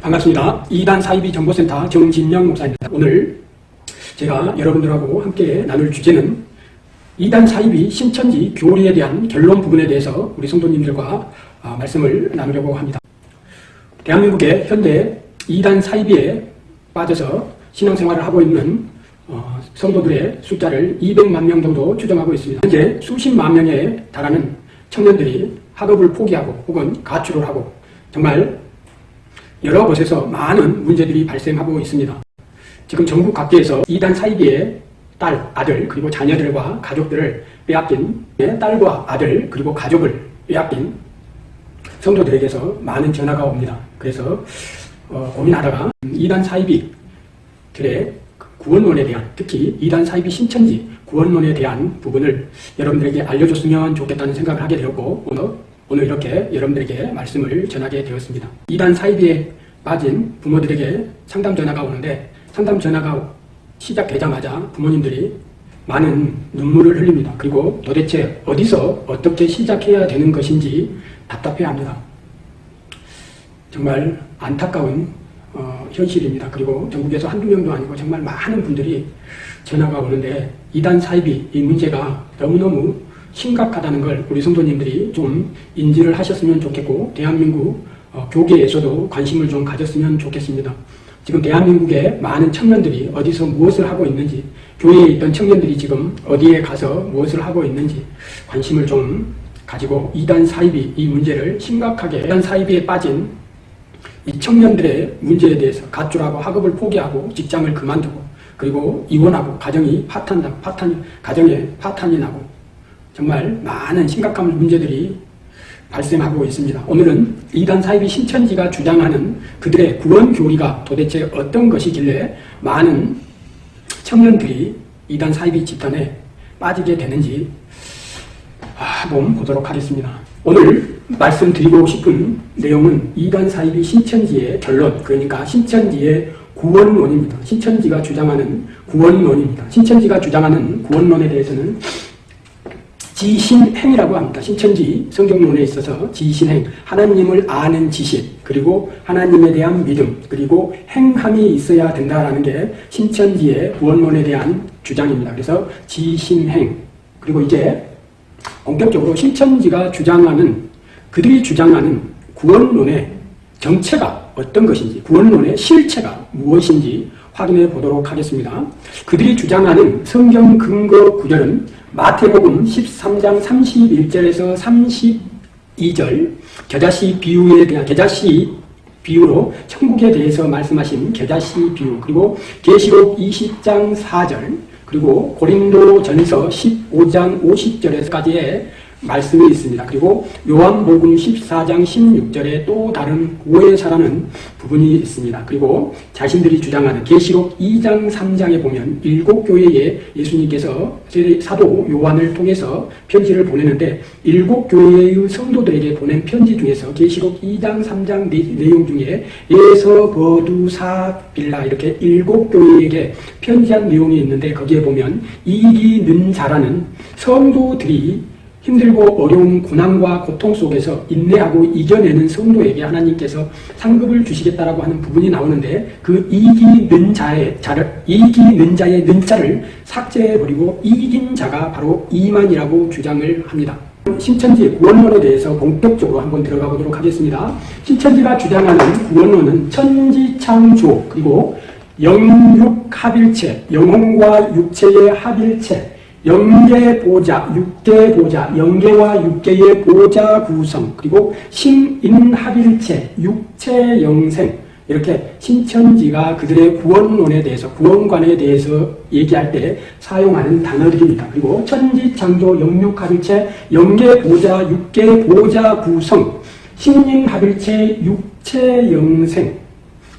반갑습니다. 2단 사이비 정보센터 정진영 목사입니다. 오늘 제가 여러분들하고 함께 나눌 주제는 2단 사이비 신천지 교리에 대한 결론 부분에 대해서 우리 성도님들과 아, 말씀을 나누려고 합니다. 대한민국의 현재 2단 사이비에 빠져서 신앙생활을 하고 있는 어, 성도들의 숫자를 200만 명 정도 추정하고 있습니다. 현재 수십만 명에 달하는 청년들이 학업을 포기하고 혹은 가출을 하고 정말 여러 곳에서 많은 문제들이 발생하고 있습니다. 지금 전국 각지에서 이단 사이비의 딸, 아들, 그리고 자녀들과 가족들을 빼앗긴 딸과 아들, 그리고 가족을 빼앗긴 성도들에게서 많은 전화가 옵니다. 그래서 어, 고민하다가 이단 사이비들의 구원론에 대한 특히 이단 사이비 신천지 구원론에 대한 부분을 여러분들에게 알려줬으면 좋겠다는 생각을 하게 되었고 오늘 오늘 이렇게 여러분들에게 말씀을 전하게 되었습니다. 이단 사이비에 빠진 부모들에게 상담 전화가 오는데 상담 전화가 시작되자마자 부모님들이 많은 눈물을 흘립니다. 그리고 도대체 어디서 어떻게 시작해야 되는 것인지 답답해합니다. 정말 안타까운 어, 현실입니다. 그리고 전국에서 한두 명도 아니고 정말 많은 분들이 전화가 오는데 이단 사이비 이 문제가 너무너무 심각하다는 걸 우리 성도님들이 좀 인지를 하셨으면 좋겠고 대한민국 어, 교계에서도 관심을 좀 가졌으면 좋겠습니다. 지금 대한민국의 많은 청년들이 어디서 무엇을 하고 있는지 교회에 있던 청년들이 지금 어디에 가서 무엇을 하고 있는지 관심을 좀 가지고 이단 사이비 이 문제를 심각하게 이단 사이비에 빠진 이 청년들의 문제에 대해서 가출하고 학업을 포기하고 직장을 그만두고 그리고 이혼하고 가정이 파탄, 파탄, 가정에 파탄이 나고 정말 많은 심각한 문제들이 발생하고 있습니다. 오늘은 이단 사이비 신천지가 주장하는 그들의 구원 교리가 도대체 어떤 것이길래 많은 청년들이 이단 사이비 집단에 빠지게 되는지 한번 보도록 하겠습니다. 오늘 말씀드리고 싶은 내용은 이단 사이비 신천지의 결론 그러니까 신천지의 구원론입니다. 신천지가 주장하는 구원론입니다. 신천지가 주장하는 구원론에 대해서는 지신행이라고 합니다. 신천지 성경론에 있어서 지신행, 하나님을 아는 지식, 그리고 하나님에 대한 믿음, 그리고 행함이 있어야 된다라는 게 신천지의 구원론에 대한 주장입니다. 그래서 지신행, 그리고 이제 본격적으로 신천지가 주장하는 그들이 주장하는 구원론의 정체가 어떤 것인지, 구원론의 실체가 무엇인지 확인해 보도록 하겠습니다. 그들이 주장하는 성경 근거 구절은 마태복음 13장 31절에서 32절 겨자씨 비유에 대한 겨자씨 비유로 천국에 대해서 말씀하신 겨자씨 비유 그리고 계시록 20장 4절 그리고 고린도 전서 15장 50절에서까지의 말씀이 있습니다. 그리고 요한복음 14장 16절에 또 다른 오해사라는 부분이 있습니다. 그리고 자신들이 주장하는 계시록 2장 3장에 보면 일곱 교회에 예수님께서 사도 요한을 통해서 편지를 보내는데 일곱 교회의 성도들에게 보낸 편지 중에서 계시록 2장 3장 내용 중에 예서 거두사 빌라 이렇게 일곱 교회에게 편지한 내용이 있는데 거기에 보면 이기는 자라는 성도들이 힘들고 어려운 고난과 고통 속에서 인내하고 이겨내는 성도에게 하나님께서 상급을 주시겠다라고 하는 부분이 나오는데 그 이기는 자의 자를 이기는 자의 는자를 삭제해버리고 이긴 자가 바로 이만이라고 주장을 합니다. 신천지 구원론에 대해서 본격적으로 한번 들어가 보도록 하겠습니다. 신천지가 주장하는 구원론은 천지창조 그리고 영육합일체, 영혼과 육체의 합일체 영계 보자, 육계 보자, 영계와 육계의 보자 구성, 그리고 신인합일체, 육체 영생, 이렇게 신천지가 그들의 구원론에 대해서, 구원관에 대해서 얘기할 때 사용하는 단어들입니다. 그리고 천지창조, 영육합일체, 영계 보자, 육계 보자 구성, 신인합일체, 육체 영생,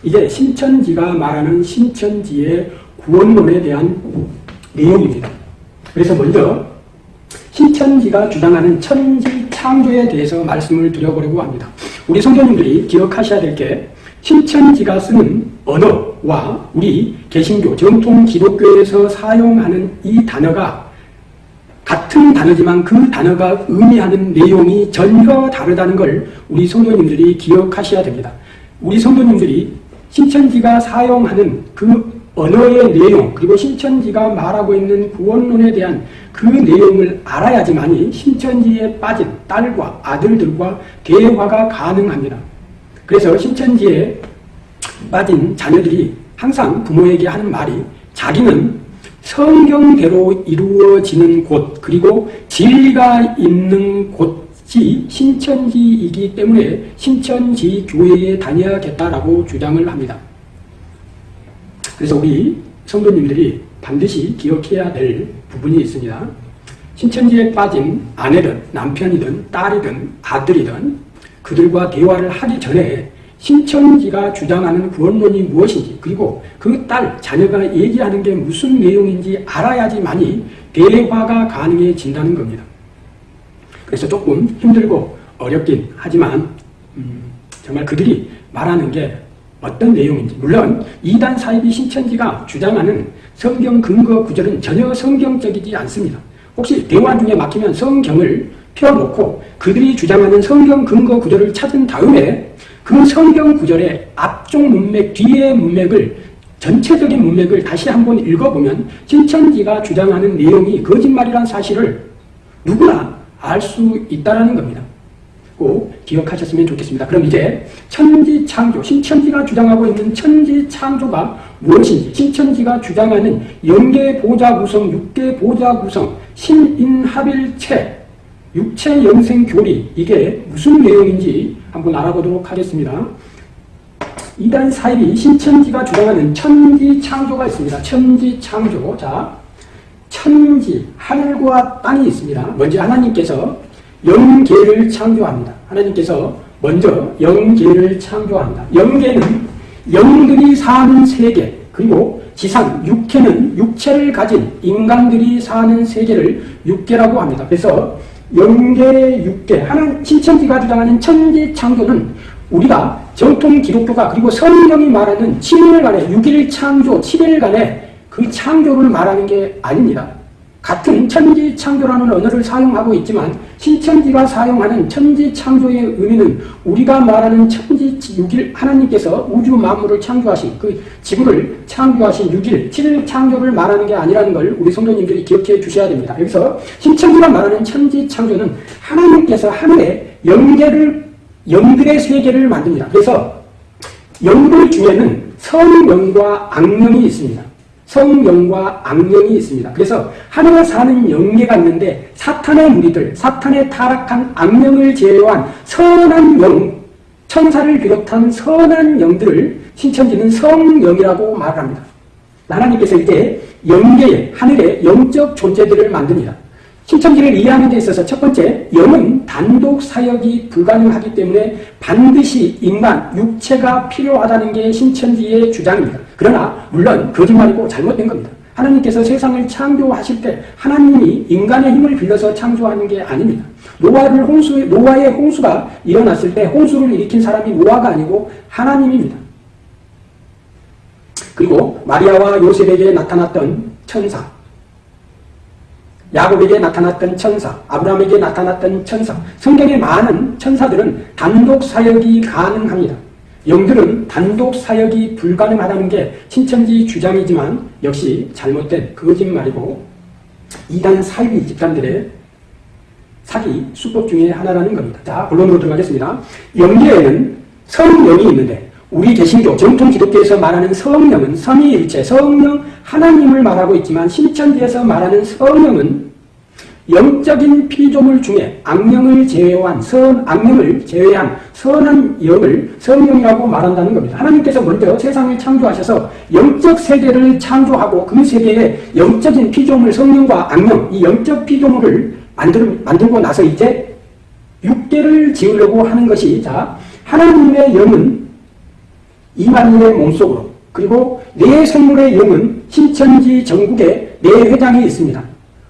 이게 신천지가 말하는 신천지의 구원론에 대한 내용입니다. 그래서 먼저 신천지가 주장하는 천지 창조에 대해서 말씀을 드려보려고 합니다. 우리 성도님들이 기억하셔야 될 게 신천지가 쓰는 언어와 우리 개신교, 정통 기독교에서 사용하는 이 단어가 같은 단어지만 그 단어가 의미하는 내용이 전혀 다르다는 걸 우리 성도님들이 기억하셔야 됩니다. 우리 성도님들이 신천지가 사용하는 그 언어의 내용 그리고 신천지가 말하고 있는 구원론에 대한 그 내용을 알아야지만이 신천지에 빠진 딸과 아들들과 대화가 가능합니다. 그래서 신천지에 빠진 자녀들이 항상 부모에게 하는 말이 자기는 성경대로 이루어지는 곳 그리고 진리가 있는 곳이 신천지이기 때문에 신천지 교회에 다녀야겠다라고 주장을 합니다. 그래서 우리 성도님들이 반드시 기억해야 될 부분이 있습니다. 신천지에 빠진 아내든 남편이든 딸이든 아들이든 그들과 대화를 하기 전에 신천지가 주장하는 구원론이 무엇인지 그리고 그 딸, 자녀가 얘기하는 게 무슨 내용인지 알아야지만이 대화가 가능해진다는 겁니다. 그래서 조금 힘들고 어렵긴 하지만 음, 정말 그들이 말하는 게 어떤 내용인지 물론 이단 사이비 신천지가 주장하는 성경 근거 구절은 전혀 성경적이지 않습니다. 혹시 대화 중에 막히면 성경을 펴놓고 그들이 주장하는 성경 근거 구절을 찾은 다음에 그 성경 구절의 앞쪽 문맥, 뒤의 문맥을 전체적인 문맥을 다시 한번 읽어보면 신천지가 주장하는 내용이 거짓말이란 사실을 누구나 알 수 있다는 겁니다. 꼭 기억하셨으면 좋겠습니다. 그럼 이제 천지창조, 신천지가 주장하고 있는 천지창조가 무엇인지 신천지가 주장하는 영계 보좌 구성, 육계 보좌 구성, 신인합일체, 육체 영생 교리 이게 무슨 내용인지 한번 알아보도록 하겠습니다. 이단 사입이 신천지가 주장하는 천지창조가 있습니다. 천지창조. 자, 천지, 하늘과 땅이 있습니다. 먼저 하나님께서 영계를 창조합니다. 하나님께서 먼저 영계를 창조합니다. 영계는 영들이 사는 세계, 그리고 지상, 육계는 육체를 가진 인간들이 사는 세계를 육계라고 합니다. 그래서 영계, 육계, 하는 신천지가 주장하는 천지 창조는 우리가 정통 기독교가 그리고 성경이 말하는 7일간의 6일 창조, 7일간의 그 창조를 말하는 게 아닙니다. 같은 천지 창조라는 언어를 사용하고 있지만 신천지가 사용하는 천지 창조의 의미는 우리가 말하는 천지 6일 하나님께서 우주 만물을 창조하신 그 지구를 창조하신 6일 7일 창조를 말하는 게 아니라는 걸 우리 성도님들이 기억해 주셔야 됩니다. 여기서 신천지가 말하는 천지 창조는 하나님께서 하늘에 영계를 영들의 세계를 만듭니다. 그래서 영들 중에는 성령과 악령이 있습니다. 성령과 악령이 있습니다. 그래서 하늘에 사는 영계가 있는데 사탄의 무리들, 사탄의 타락한 악령을 제외한 선한 영, 천사를 비롯한 선한 영들을 신천지는 성령이라고 말합니다. 하나님께서 이제 영계에, 하늘에 영적 존재들을 만듭니다. 신천지를 이해하는 데 있어서 첫 번째, 영은 단독 사역이 불가능하기 때문에 반드시 인간, 육체가 필요하다는 게 신천지의 주장입니다. 그러나 물론 거짓말이고 잘못된 겁니다. 하나님께서 세상을 창조하실 때 하나님이 인간의 힘을 빌려서 창조하는 게 아닙니다. 노아를 홍수, 노아의 홍수가 일어났을 때 홍수를 일으킨 사람이 노아가 아니고 하나님입니다. 그리고 마리아와 요셉에게 나타났던 천사, 야곱에게 나타났던 천사, 아브라함에게 나타났던 천사, 성경의 많은 천사들은 단독 사역이 가능합니다. 영들은 단독 사역이 불가능하다는 게 신천지 주장이지만 역시 잘못된 거짓말이고 이단 사이비 집단들의 사기 수법 중의 하나라는 겁니다. 자, 본론으로 들어가겠습니다. 영계에는 성령이 있는데 우리 개신교 정통 기독교에서 말하는 성령은 삼위일체 성령 하나님을 말하고 있지만 신천지에서 말하는 성령은 영적인 피조물 중에 악령을 제외한 선 악령을 제외한 선한 영을 성령이라고 말한다는 겁니다. 하나님께서 먼저 세상을 창조하셔서 영적 세계를 창조하고 그 세계에 영적인 피조물 성령과 악령 이 영적 피조물을 만들, 만들고 나서 이제 육계를 지으려고 하는 것이 자 하나님의 영은 이만희의 몸속으로 그리고 네 생물의 영은 신천지 전국에 네 회장이 있습니다.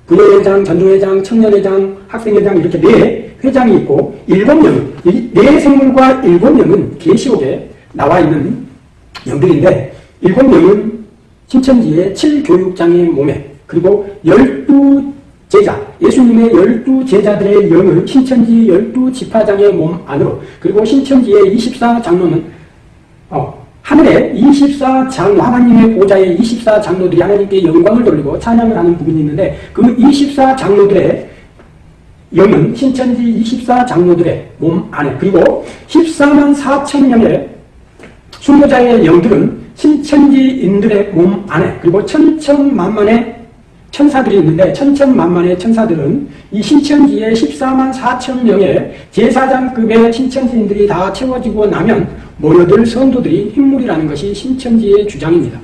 부녀회장, 전도회장, 청년회장, 학생회장 이렇게 네 회장이 있고 일곱 명은 네 생물과 일곱 명은 계시록에 나와 있는 영들인데 일곱 명은 신천지의 칠교육장의 몸에 그리고 열두 제자, 예수님의 열두 제자들의 영을 신천지 열두 지파장의 몸 안으로 그리고 신천지의 24장로는 어, 하늘에 24장 하나님의 보좌에 24장로들이 하나님께 영광을 돌리고 찬양을 하는 부분이 있는데 그 24장로들의 영은 신천지 24장로들의 몸 안에. 그리고 14만 4천 명의 순교자의 영들은 신천지인들의 몸 안에. 그리고 천천만만의 천사들이 있는데 천천만만의 천사들은 이 신천지의 14만 4천 명의 제사장급의 신천지인들이 다 채워지고 나면 모여들 성도들이 흰물이라는 것이 신천지의 주장입니다.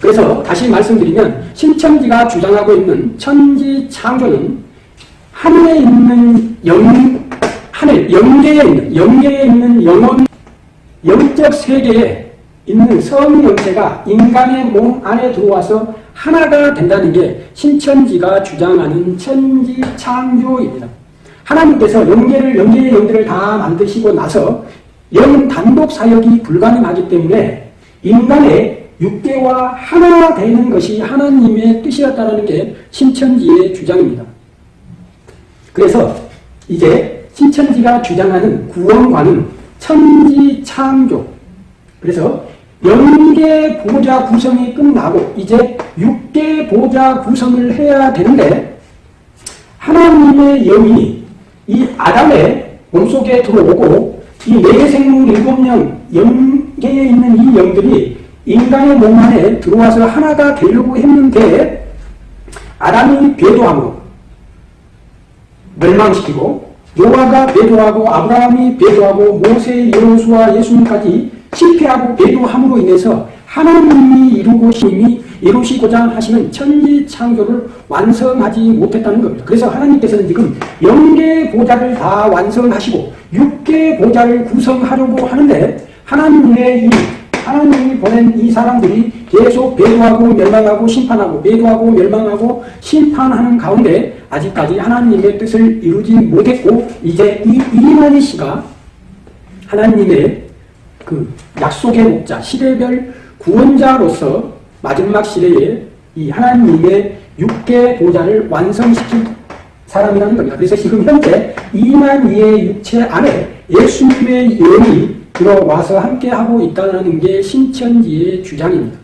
그래서 다시 말씀드리면 신천지가 주장하고 있는 천지 창조는 하늘에 있는 영, 하늘, 영계에 있는, 영계에 있는 영혼, 영적 세계에 있는 성령체가 인간의 몸 안에 들어와서 하나가 된다는 게 신천지가 주장하는 천지 창조입니다. 하나님께서 영계를, 영계의 영들을 다 만드시고 나서 영 단독 사역이 불가능하기 때문에 인간의 육계와 하나 되는 것이 하나님의 뜻이었다는 게 신천지의 주장입니다. 그래서 이제 신천지가 주장하는 구원관은 천지 창조. 그래서 영계 보좌 구성이 끝나고 이제 육계 보좌 구성을 해야 되는데 하나님의 영이 이 아담의 몸속에 들어오고 이네 생물 일곱 명 영계에 있는 이 영들이 인간의 몸 안에 들어와서 하나가 되려고 했는데 아담이 배도함으로 멸망시키고 노아가 배도하고 아브라함이 배도하고 모세, 여호수아, 예수님까지 실패하고 배도함으로 인해서 하나님이 이루고 힘이 이루시고자 하시는 천지 창조를 완성하지 못했다는 겁니다. 그래서 하나님께서는 지금 영계 보좌를 다 완성하시고 육계 보좌를 구성하려고 하는데 하나님의 이 하나님이 보낸 이 사람들이 계속 배도하고 멸망하고 심판하고 배도하고 멸망하고 심판하는 가운데 아직까지 하나님의 뜻을 이루지 못했고 이제 이 이만희 씨가 하나님의 그 약속의 목자 시대별 구원자로서 마지막 시대에 이 하나님의 육계 보좌를 완성시킨 사람이라는 겁니다. 그래서 지금 현재 이만희의 육체 안에 예수님의 영이 들어와서 함께하고 있다는 게 신천지의 주장입니다.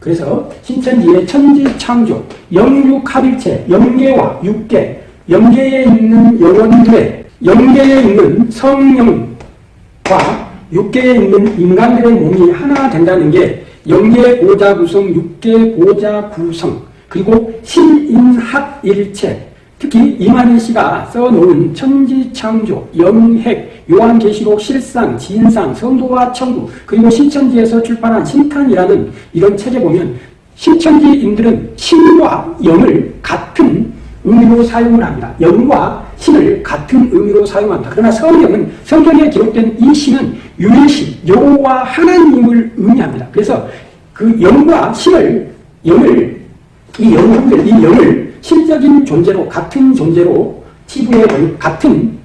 그래서 신천지의 천지창조, 영육합일체, 영계와 육계, 영계에 있는 영혼들의 영계에 있는 성령과 육계에 있는 인간들의 몸이 하나 된다는 게 영계 보자 구성, 육계 보자 구성, 그리고 신인합일체, 특히 이만희 씨가 써놓은 천지창조, 영핵, 요한계시록 실상, 진상, 성도와 천국, 그리고 신천지에서 출판한 신탄이라는 이런 책에 보면 신천지인들은 신과 영을 같은 의미로 사용을 합니다. 영과 신을 같은 의미로 사용합니다. 그러나 성경은 성경에 기록된 이 신은 유일신, 여호와 하나님을 의미합니다. 그래서 그 영과 신을 영을 이 영을 이 영을 실적인 존재로 같은 존재로 치부의 같은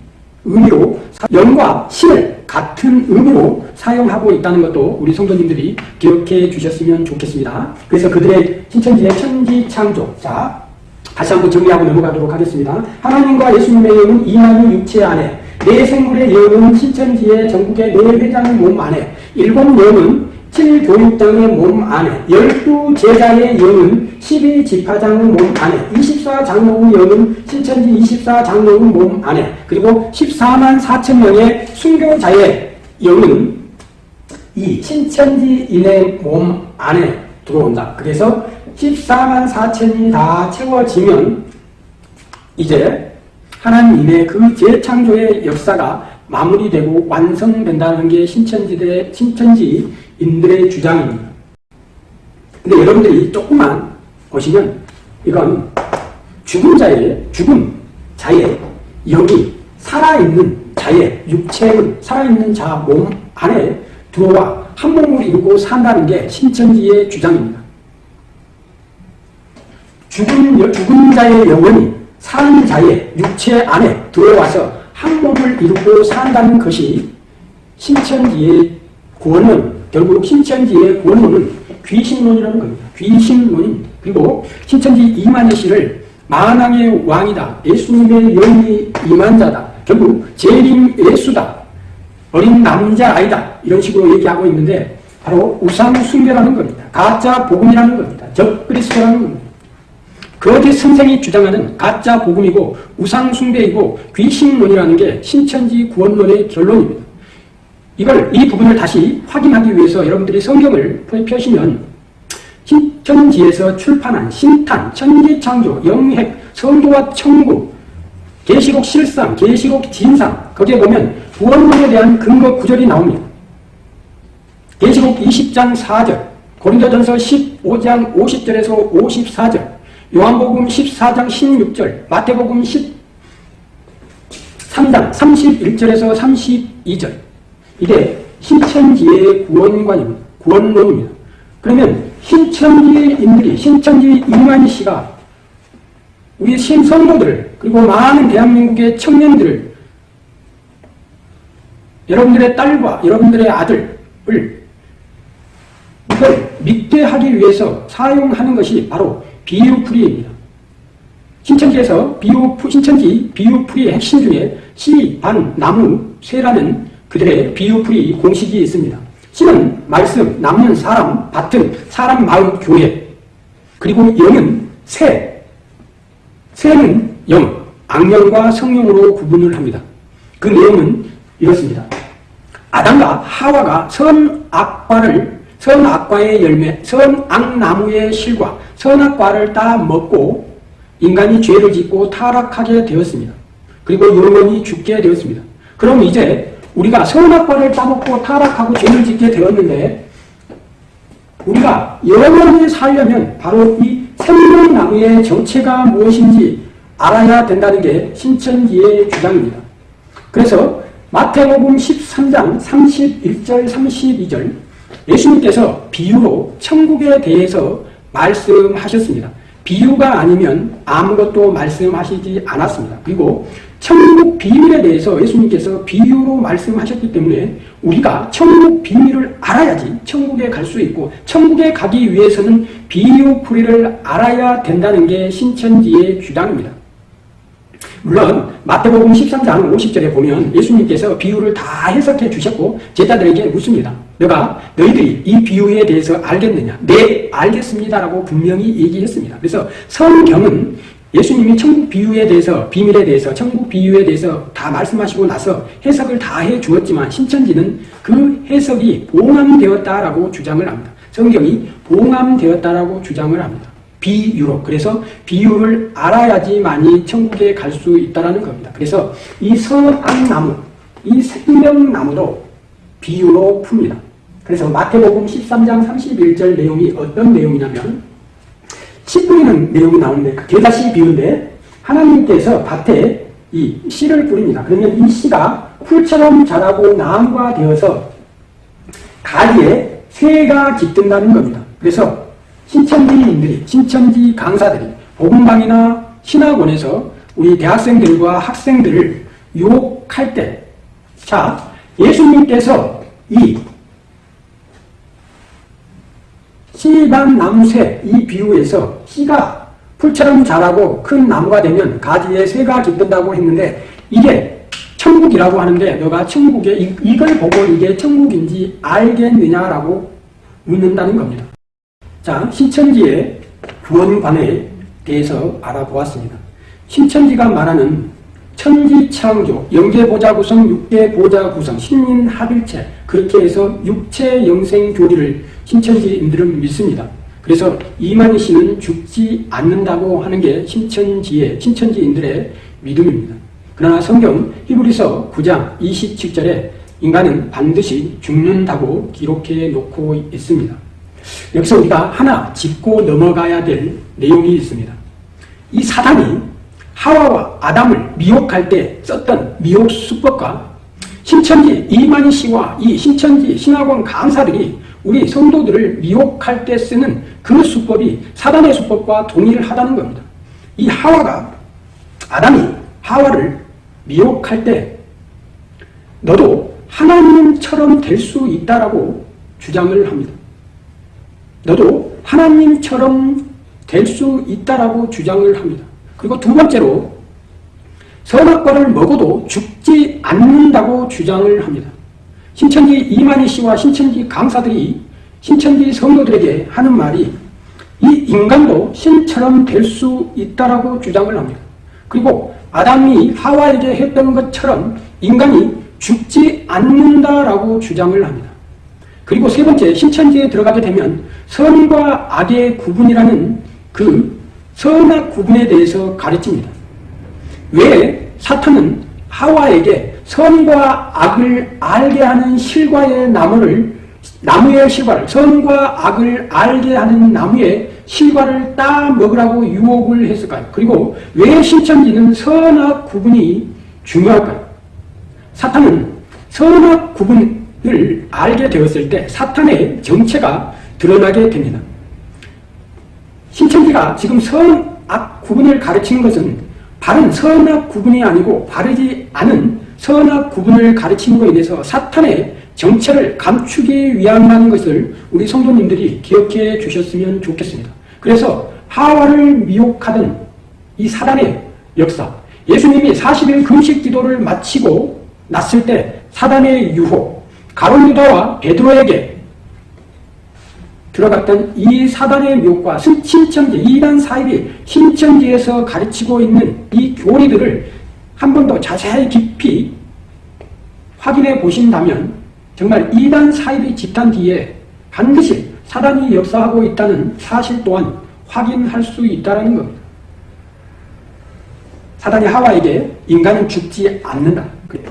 의미로 영과 신을 같은 의미로 사용하고 있다는 것도 우리 성도님들이 기억해 주셨으면 좋겠습니다. 그래서 그들의 신천지의 천지창조 자 다시 한번 정리하고 넘어가도록 하겠습니다. 하나님과 예수님의 영은 이만희 육체 안에 네 생물의 영은 신천지의 전국의 네 회장의 몸 안에 일곱 영은 7교육장의 몸 안에, 12제자의 영은 12지파장의 몸 안에, 24장로의 영은 신천지 24장로의 몸 안에, 그리고 14만 4천 명의 순교자의 영은 이 신천지인의 몸 안에 들어온다. 그래서 14만 4천이 다 채워지면 이제 하나님의 그 재창조의 역사가 마무리되고 완성된다는 게 신천지대, 신천지인들의 주장입니다. 근데 여러분들이 조금만 보시면 이건 죽은 자의, 죽은 자의 영이 살아있는 자의 육체의 살아있는 자 몸 안에 들어와 한 몸을 이루고 산다는 게 신천지의 주장입니다. 죽은, 죽은 자의 영혼이 사 자의 육체 안에 들어와서 한 몸을 이루고 산다는 것이 신천지의 구원론, 결국 신천지의 구원론은 귀신론이라는 겁니다. 귀신론입니다. 그리고 신천지 이만희 씨를 만왕의 왕이다. 예수님의 영이 임한 자다. 결국 재림 예수다. 어린 남자 아이다. 이런 식으로 얘기하고 있는데 바로 우상 숭배라는 겁니다. 가짜 복음이라는 겁니다. 적그리스도라는 겁니다. 거짓 선생이 주장하는 가짜 복음이고 우상숭배이고 귀신론이라는 게 신천지 구원론의 결론입니다. 이걸 이 부분을 다시 확인하기 위해서 여러분들이 성경을 펴시면 신천지에서 출판한 신탄, 천지창조, 영핵, 성도와 천국, 계시록 실상, 계시록 진상 거기에 보면 구원론에 대한 근거 구절이 나옵니다. 계시록 20장 4절, 고린도전서 15장 50절에서 54절, 요한복음 14장 16절, 마태복음 13장 31절에서 32절. 이게 신천지의 구원관입니다. 구원론입니다. 그러면 신천지인들이, 신천지 이만희 씨가 우리 신성도들, 그리고 많은 대한민국의 청년들을 여러분들의 딸과 여러분들의 아들을 이걸 믿게 하기 위해서 사용하는 것이 바로 비유풀이입니다. 신천지에서 비유, 신천지 비유풀이의 핵심 중에 씨, 반, 나무, 쇠라는 그들의 비유풀이 공식이 있습니다. 씨는 말씀, 나무는 사람, 밭은 사람, 마음, 교회 그리고 영은 새, 새는 영, 악령과 성령으로 구분을 합니다. 그 내용은 이렇습니다. 아담과 하와가 선악과를 선악과의 열매, 선악나무의 실과 선악과를 따 먹고 인간이 죄를 짓고 타락하게 되었습니다. 그리고 영원히 죽게 되었습니다. 그럼 이제 우리가 선악과를 따먹고 타락하고 죄를 짓게 되었는데 우리가 영원히 살려면 바로 이 생명나무의 정체가 무엇인지 알아야 된다는 게 신천지의 주장입니다. 그래서 마태복음 13장 31절 32절 예수님께서 비유로 천국에 대해서 말씀하셨습니다. 비유가 아니면 아무것도 말씀하시지 않았습니다. 그리고 천국 비밀에 대해서 예수님께서 비유로 말씀하셨기 때문에 우리가 천국 비밀을 알아야지 천국에 갈 수 있고 천국에 가기 위해서는 비유풀이를 알아야 된다는 게 신천지의 주장입니다. 물론 마태복음 13장 50절에 보면 예수님께서 비유를 다 해석해 주셨고 제자들에게 묻습니다. 너가 너희들이 이 비유에 대해서 알겠느냐? 네, 알겠습니다라고 분명히 얘기했습니다. 그래서 성경은 예수님이 천국 비유에 대해서 비밀에 대해서 천국 비유에 대해서 다 말씀하시고 나서 해석을 다 해 주었지만 신천지는 그 해석이 봉함되었다라고 주장을 합니다. 성경이 봉함되었다라고 주장을 합니다. 비유로. 그래서 비유를 알아야지만이 천국에 갈 수 있다는 겁니다. 그래서 이 선악나무, 이 생명나무도 비유로 풉니다. 그래서 마태복음 13장 31절 내용이 어떤 내용이냐면 씨 뿌리는 내용이 나오는데 그 게다시 비유인데 하나님께서 밭에 이 씨를 뿌립니다. 그러면 이 씨가 풀처럼 자라고 나무가 되어서 가지에 새가 깃든다는 겁니다. 그래서 신천지인들이, 신천지 강사들이 복음방이나 신학원에서 우리 대학생들과 학생들을 유혹할 때, 자, 예수님께서 이 씨반 나무새 이 비유에서 씨가 풀처럼 자라고 큰 나무가 되면 가지에 새가 깃든다고 했는데 이게 천국이라고 하는데 너가 천국에 이, 걸 보고 이게 천국인지 알겠느냐라고 묻는다는 겁니다. 자, 신천지의 구원관에 대해서 알아보았습니다. 신천지가 말하는 천지창조, 영계보자 구성, 육계보자 구성, 신인 합일체 그렇게 해서 육체 영생 교리를 신천지인들은 믿습니다. 그래서 이만희 씨는 죽지 않는다고 하는 게 신천지의 신천지인들의 믿음입니다. 그러나 성경 히브리서 9장 27절에 인간은 반드시 죽는다고 기록해 놓고 있습니다. 여기서 우리가 하나 짚고 넘어가야 될 내용이 있습니다. 이 사단이 하와와 아담을 미혹할 때 썼던 미혹 수법과 신천지 이만희 씨와 이 신천지 신학원 강사들이 우리 성도들을 미혹할 때 쓰는 그 수법이 사단의 수법과 동일 하다는 겁니다. 이 하와가 아담이 하와를 미혹할 때 너도 하나님처럼 될 수 있다라고 주장을 합니다. 너도 하나님처럼 될 수 있다라고 주장을 합니다. 그리고 두 번째로 선악과를 먹어도 죽지 않는다고 주장을 합니다. 신천지 이만희 씨와 신천지 강사들이 신천지 성도들에게 하는 말이 이 인간도 신처럼 될 수 있다라고 주장을 합니다. 그리고 아담이 하와에게 했던 것처럼 인간이 죽지 않는다라고 주장을 합니다. 그리고 세 번째 신천지에 들어가게 되면 선과 악의 구분이라는 그 선악 구분에 대해서 가르칩니다. 왜 사탄은 하와에게 선과 악을 알게 하는 실과의 나무를 나무의 실과를 선과 악을 알게 하는 나무의 실과를 따 먹으라고 유혹을 했을까요? 그리고 왜 신천지는 선악 구분이 중요할까요? 사탄은 선악 구분을 알게 되었을 때 사탄의 정체가 드러나게 됩니다. 신천지가 지금 선악 구분을 가르치는 것은 바른 선악 구분이 아니고 바르지 않은 선악 구분을 가르치는 것에 대해서 사탄의 정체를 감추기 위함이라는 것을 우리 성도님들이 기억해 주셨으면 좋겠습니다. 그래서 하와를 미혹하던 이 사단의 역사 예수님이 40일 금식 기도를 마치고 났을 때 사단의 유혹 가론 유다와 베드로에게 들어갔던 이 사단의 묘과 신천지 이단 사입이 신천지에서 가르치고 있는 이 교리들을 한 번 더 자세히 깊이 확인해 보신다면 정말 이단 사입이 집단 뒤에 반드시 사단이 역사하고 있다는 사실 또한 확인할 수 있다는 겁니다. 사단이 하와에게 인간은 죽지 않는다.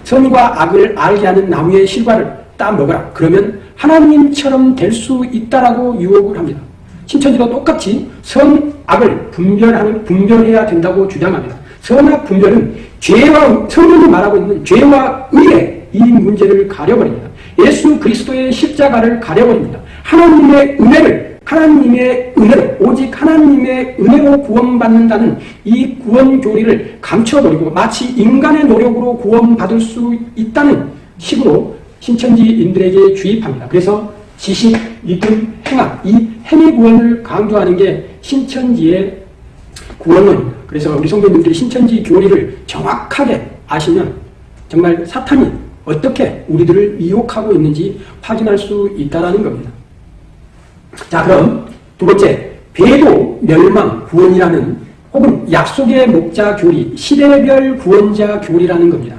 선과 악을 알게 하는 나무의 실과를 따 먹어라. 그러면 하나님처럼 될 수 있다라고 유혹을 합니다. 신천지도 똑같이 선, 악을 분별하는, 분별해야 된다고 주장합니다. 선악 분별은 죄와, 성경이 말하고 있는 죄와 의의 이 문제를 가려버립니다. 예수 그리스도의 십자가를 가려버립니다. 하나님의 은혜를, 하나님의 은혜를, 오직 하나님의 은혜로 구원받는다는 이 구원 교리를 감춰버리고 마치 인간의 노력으로 구원받을 수 있다는 식으로 신천지인들에게 주입합니다. 그래서 지식, 믿음, 행악, 이 행위 구원을 강조하는 게 신천지의 구원론입니다. 그래서 우리 성도님들이 신천지 교리를 정확하게 아시면 정말 사탄이 어떻게 우리들을 미혹하고 있는지 확인할 수 있다는 겁니다. 자 그럼 두 번째 배도 멸망 구원이라는 혹은 약속의 목자 교리 시대별 구원자 교리라는 겁니다.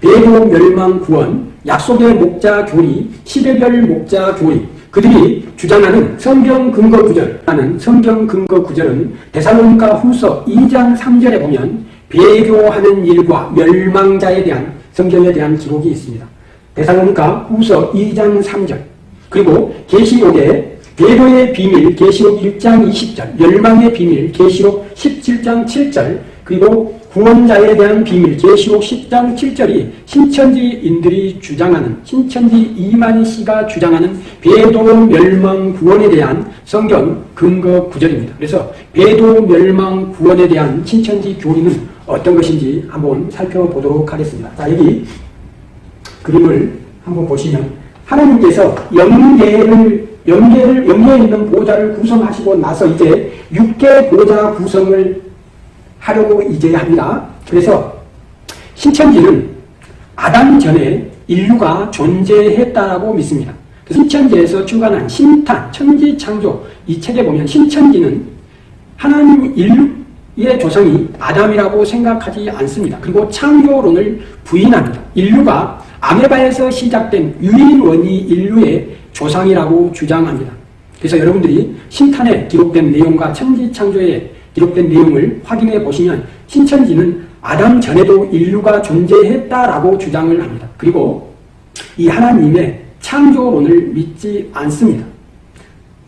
배도 멸망 구원 약속의 목자 교리, 시대별 목자 교리, 그들이 주장하는 성경 근거 구절, 하는 성경 근거 구절은 대사로니까 후서 2장 3절에 보면 배교하는 일과 멸망자에 대한 성경에 대한 기록이 있습니다. 대사로니까 후서 2장 3절 그리고 계시록에 배교의 비밀 계시록 1장 20절 멸망의 비밀 계시록 17장 7절 그리고 구원자에 대한 비밀 계시록 10장 7절이 신천지인들이 주장하는 신천지 이만희 씨가 주장하는 배도 멸망 구원에 대한 성경 근거 구절입니다. 그래서 배도 멸망 구원에 대한 신천지 교리는 어떤 것인지 한번 살펴보도록 하겠습니다. 자 여기 그림을 한번 보시면 하나님께서 영계를 영계를 영계에 있는 보좌를 구성하시고 나서 이제 육계 보좌 구성을 하려고 이제 합니다. 그래서 신천지는 아담 전에 인류가 존재했다고 믿습니다. 신천지에서 주관한 신탄, 천지창조 이 책에 보면 신천지는 하나님 인류의 조상이 아담이라고 생각하지 않습니다. 그리고 창조론을 부인합니다. 인류가 아메바에서 시작된 유인원이 인류의 조상이라고 주장합니다. 그래서 여러분들이 신탄에 기록된 내용과 천지창조의 기록된 내용을 확인해 보시면 신천지는 아담 전에도 인류가 존재했다라고 주장을 합니다. 그리고 이 하나님의 창조론을 믿지 않습니다.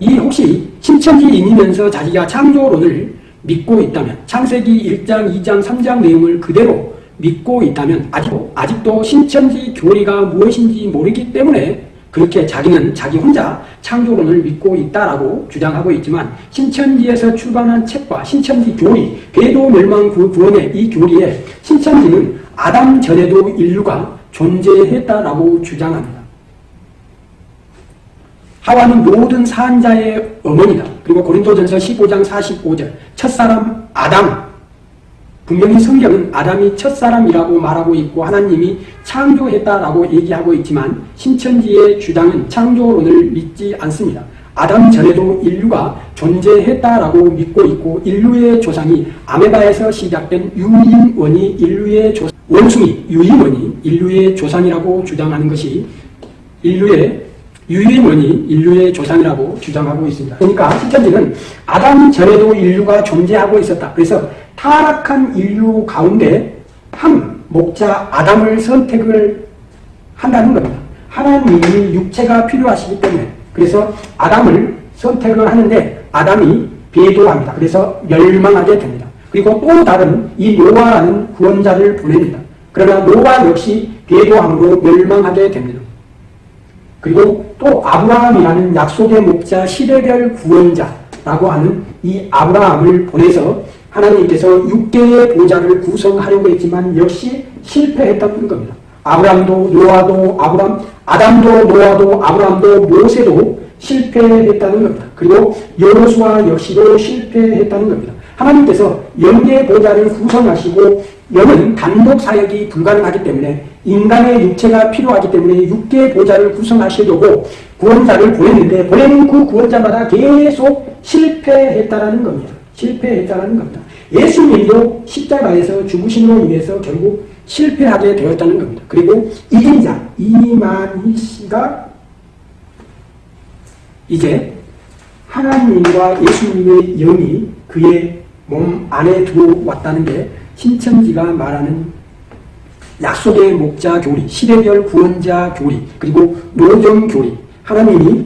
이 혹시 신천지인이면서 자기가 창조론을 믿고 있다면 창세기 1장, 2장, 3장 내용을 그대로 믿고 있다면 아직도, 아직도 신천지 교리가 무엇인지 모르기 때문에 그렇게 자기는 자기 혼자 창조론을 믿고 있다라고 주장하고 있지만 신천지에서 출간한 책과 신천지 교리, 궤도 멸망 구원의 이 교리에 신천지는 아담 전에도 인류가 존재했다라고 주장합니다. 하와는 모든 산자의 어머니다. 그리고 고린도전서 15장 45절 첫사람 아담 분명히 성경은 아담이 첫사람이라고 말하고 있고 하나님이 창조했다라고 얘기하고 있지만 신천지의 주장은 창조론을 믿지 않습니다. 아담 전에도 인류가 존재했다라고 믿고 있고 인류의 조상이 아메바에서 시작된 유인원이 인류의 조 원숭이 유인원이 인류의 조상이라고 주장하는 것이 인류의 유인원이 인류의 조상이라고 주장하고 있습니다. 그러니까 신천지는 아담 전에도 인류가 존재하고 있었다. 그래서 타락한 인류 가운데 한 목자 아담을 선택을 한다는 겁니다. 하나님이 육체가 필요하시기 때문에 그래서 아담을 선택을 하는데 아담이 배도합니다. 그래서 멸망하게 됩니다. 그리고 또 다른 이 노아라는 구원자를 보냅니다. 그러나 노아 역시 배도함으로 멸망하게 됩니다. 그리고 또 아브라함이라는 약속의 목자 시대별 구원자라고 하는 이 아브라함을 보내서 하나님께서 6개의 보좌를 구성하려고 했지만 역시 실패했다는 겁니다. 아브라함도 노아도 아브람 아담도 노아도 아브라함도 모세도 실패했다는 겁니다. 그리고 여호수아 역시도 실패했다는 겁니다. 하나님께서 영계 보좌를 구성하시고 영은 단독 사역이 불가능하기 때문에 인간의 육체가 필요하기 때문에 육계 보좌를 구성하시려고 구원자를 보냈는데 보내는 그 구원자마다 계속 실패했다라는 겁니다. 실패했다라는 겁니다. 예수님도 십자가에서 죽으심으로 인해서 결국 실패하게 되었다는 겁니다. 그리고 이긴 자 이만희 씨가 이제 하나님과 예수님의 영이 그의 몸 안에 들어왔다는 게 신천지가 말하는 약속의 목자 교리, 시대별 구원자 교리, 그리고 노정 교리, 하나님이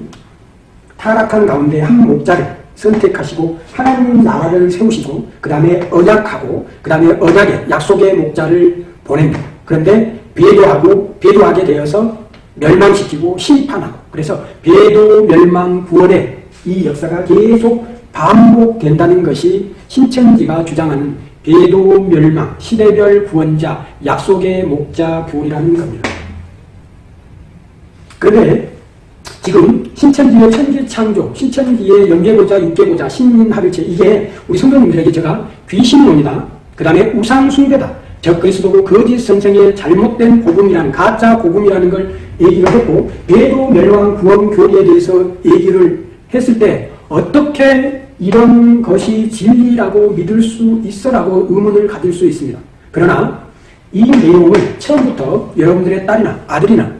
타락한 가운데 한 목자를 선택하시고 하나님 나라를 세우시고 그 다음에 언약하고 그 다음에 언약의 약속의 목자를 보냅니다. 그런데 배도하고 배도하게 되어서 멸망시키고 심판하고 그래서 배도 멸망 구원의 이 역사가 계속 반복된다는 것이 신천지가 주장하는 배도 멸망 시대별 구원자 약속의 목자 교리라는 겁니다. 그런데 지금 신천지의 천지창조, 신천지의 영계보자, 육계보자, 신인합일체 이게 우리 성도님들에게 제가 귀신론이다. 그 다음에 우상숭배다. 적그리스도고 거짓 선생의 잘못된 복음이라는 가짜 복음이라는 걸 얘기를 했고 배도 멸망 구원 교리에 대해서 얘기를 했을 때 어떻게 이런 것이 진리라고 믿을 수 있어라고 의문을 가질 수 있습니다. 그러나 이 내용을 처음부터 여러분들의 딸이나 아들이나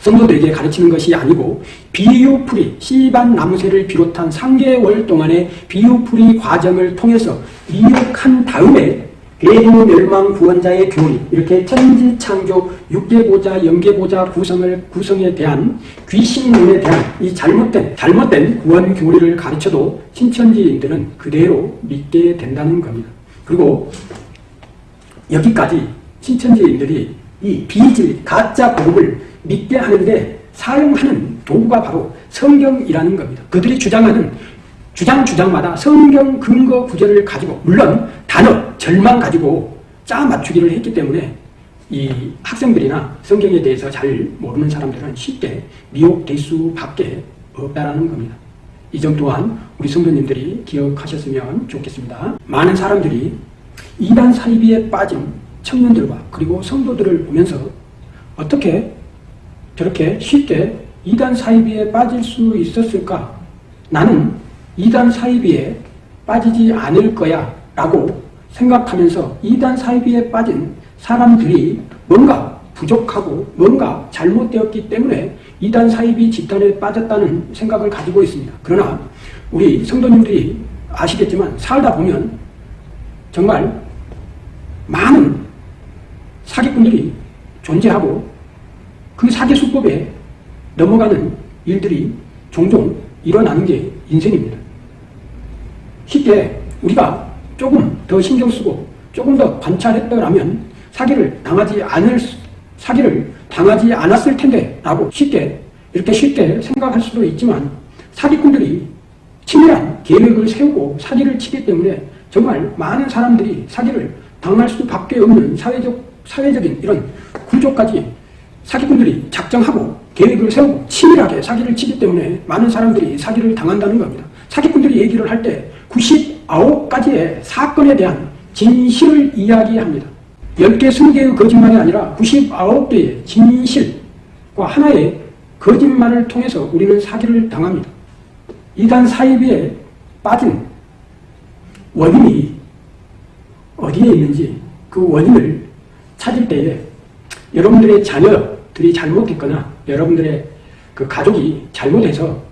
성도들에게 가르치는 것이 아니고 비유풀이 씨반 나무새를 비롯한 3개월 동안의 비유풀이 과정을 통해서 이육한 다음에 대도 멸망 구원자의 교리 이렇게 천지창조 육계보자 영계보자 구성을 구성에 대한 귀신론에 대한 이 잘못된 잘못된 구원 교리를 가르쳐도 신천지인들은 그대로 믿게 된다는 겁니다. 그리고 여기까지 신천지인들이 이 비질 가짜 복음을 믿게 하는데 사용하는 도구가 바로 성경이라는 겁니다. 그들이 주장하는 주장 주장마다 성경 근거 구절을 가지고 물론 단어, 절만 가지고 짜 맞추기를 했기 때문에 이 학생들이나 성경에 대해서 잘 모르는 사람들은 쉽게 미혹될 수밖에 없다라는 겁니다. 이 점 또한 우리 성도님들이 기억하셨으면 좋겠습니다. 많은 사람들이 이단 사이비에 빠진 청년들과 그리고 성도들을 보면서 어떻게 저렇게 쉽게 이단 사이비에 빠질 수 있었을까? 나는 이단 사이비에 빠지지 않을 거야 라고 생각하면서 이단 사이비에 빠진 사람들이 뭔가 부족하고 뭔가 잘못되었기 때문에 이단 사이비 집단에 빠졌다는 생각을 가지고 있습니다. 그러나 우리 성도님들이 아시겠지만 살다 보면 정말 많은 사기꾼들이 존재하고 그 사기 수법에 넘어가는 일들이 종종 일어나는 게 인생입니다. 쉽게 우리가 조금 더 신경 쓰고 조금 더 관찰했더라면 사기를 당하지 않을 사기를 당하지 않았을 텐데 라고 쉽게 이렇게 쉽게 생각할 수도 있지만 사기꾼들이 치밀한 계획을 세우고 사기를 치기 때문에 정말 많은 사람들이 사기를 당할 수밖에 없는 사회적, 사회적인 이런 구조까지 사기꾼들이 작정하고 계획을 세우고 치밀하게 사기를 치기 때문에 많은 사람들이 사기를 당한다는 겁니다. 사기꾼들이 얘기를 할 때 99가지의 사건에 대한 진실을 이야기합니다. 10개, 20개의 거짓말이 아니라 99개의 진실과 하나의 거짓말을 통해서 우리는 사기를 당합니다. 이단 사이비에 빠진 원인이 어디에 있는지 그 원인을 찾을 때에 여러분들의 자녀 들이 잘못했거나 여러분들의 그 가족이 잘못해서